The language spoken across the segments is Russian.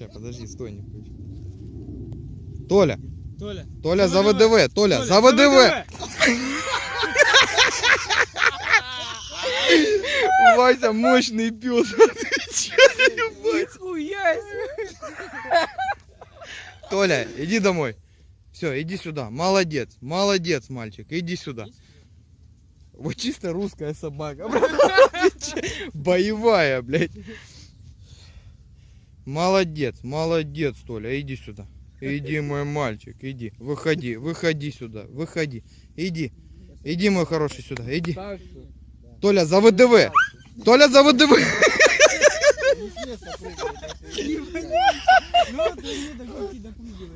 Сейчас, подожди, стой, не включи. Толя, Толя. Толя за ВДВ, Толя, за ВДВ. Вася мощный пес. Толя, иди домой. Все, иди сюда. Молодец, молодец, мальчик. Иди сюда. Вот чисто русская собака. Боевая, блядь. Молодец, молодец, Толя. Иди сюда. Иди, мой мальчик, иди. Выходи, выходи сюда. Выходи. Иди. Иди, мой хороший, сюда. Иди. Толя, за ВДВ. Толя, за ВДВ.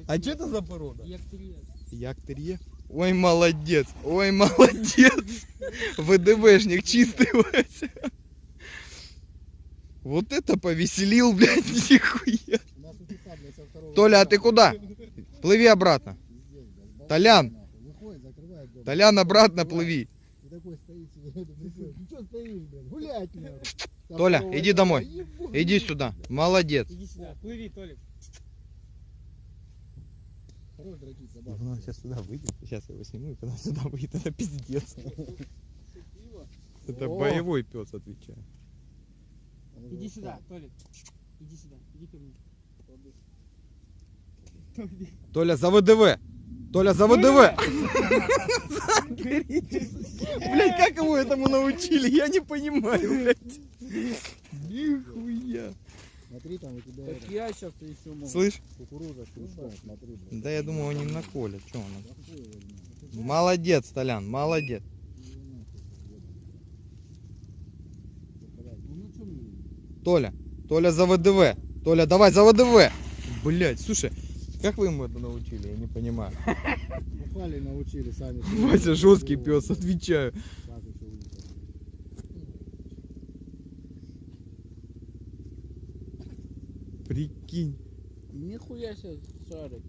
А что это за порода? Як-терье? Ой, молодец, ой, молодец. ВДВшник чистый, Вася. Вот это повеселил, блядь, нихуя. Толя, а ты куда? Плыви обратно. Толян. Толян, обратно плыви. И такой стоит себе. Что стоишь, блядь? Гулять надо. Там Толя, иди домой. Иди сюда. Молодец. Иди сюда. Плыви, Толик. Собаку. Ну, сейчас сюда выйдет. Сейчас я его сниму, и когда сюда выйдет, это пиздец. Это боевой пес, отвечаю. Иди сюда, Толик. Иди сюда. Иди ко мне. Толя, за ВДВ. Толя, за ВДВ. Блять, как его этому научили? Я не понимаю, блядь. Нихуя. Смотри, там у тебя Так я сейчас еще могу. Слышь? кукуруза смотри, блядь. Да я думаю, он не наколет. Че он? Возьми? Молодец, Толян, молодец. Ну, что мне? Толя, Толя за ВДВ. Толя, давай за ВДВ. Блять, слушай, как вы ему это научили? Я не понимаю. Бухали научили сами. Вася жесткий пес, отвечаю. Прикинь. Нихуя себе шарик.